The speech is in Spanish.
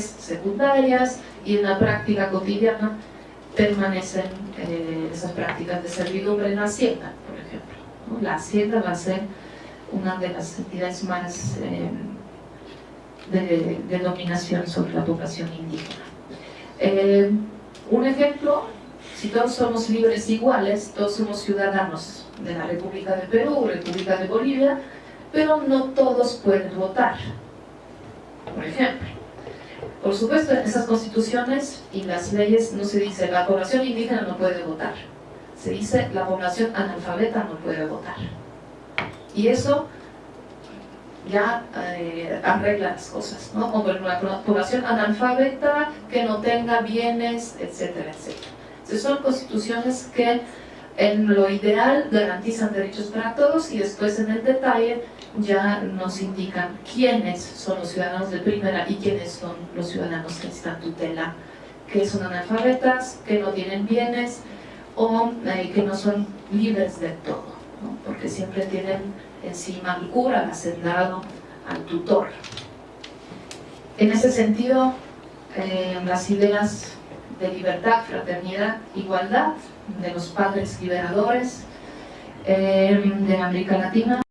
secundarias y en la práctica cotidiana permanecen eh, esas prácticas de servidumbre en la hacienda, por ejemplo. La hacienda va a ser una de las entidades más eh, de, dominación sobre la población indígena. Eh, un ejemplo, si todos somos libres iguales, todos somos ciudadanos de la República de Perú, República de Bolivia, pero no todos pueden votar, por ejemplo. Por supuesto, en esas constituciones y las leyes no se dice la población indígena no puede votar. Se dice la población analfabeta no puede votar. Y eso ya eh, arregla las cosas, ¿no? Como la población analfabeta que no tenga bienes, etcétera, etcétera. Entonces son constituciones que en lo ideal garantizan derechos para todos y después en el detalle ya nos indican quiénes son los ciudadanos de primera y quiénes son los ciudadanos que están tutela, que son analfabetas, que no tienen bienes o eh, que no son libres de todo, porque siempre tienen encima al cura, al hacendado, al tutor. En ese sentido, eh, las ideas de libertad, fraternidad, igualdad de los padres liberadores eh, de América Latina